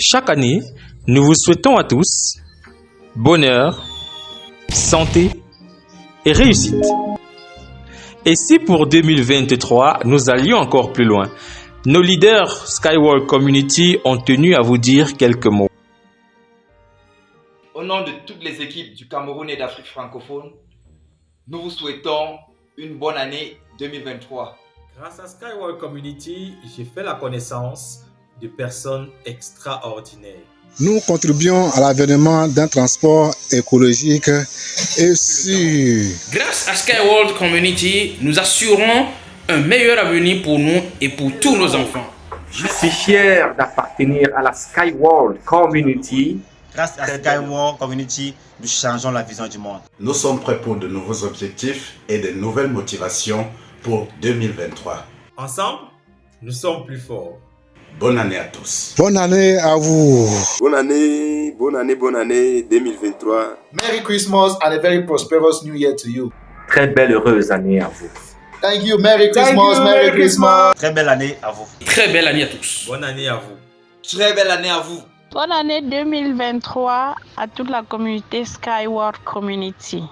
Chaque année, nous vous souhaitons à tous bonheur, santé et réussite. Et si pour 2023, nous allions encore plus loin, nos leaders Skyward Community ont tenu à vous dire quelques mots. Au nom de toutes les équipes du Cameroun et d'Afrique francophone, nous vous souhaitons une bonne année 2023. Grâce à Skyward Community, j'ai fait la connaissance de personnes extraordinaires. Nous contribuons à l'avènement d'un transport écologique et sûr. Grâce à Skyward Community, nous assurons un meilleur avenir pour nous et pour tous nos enfants. Je suis fier d'appartenir à la Skyward Community. Grâce à Skyward Community, nous changeons la vision du monde. Nous sommes prêts pour de nouveaux objectifs et de nouvelles motivations pour 2023. Ensemble, nous sommes plus forts. Bonne année à tous. Bonne année à vous. Bonne année, bonne année, bonne année 2023. Merry Christmas and a very prosperous New Year to you. Très belle heureuse année à vous. Thank you, Merry Christmas, you, Merry, Merry Christmas. Christmas. Très belle année à vous. Très belle année à tous. Bonne année à vous. Très belle année à vous. Bonne année 2023 à toute la communauté Skyward Community.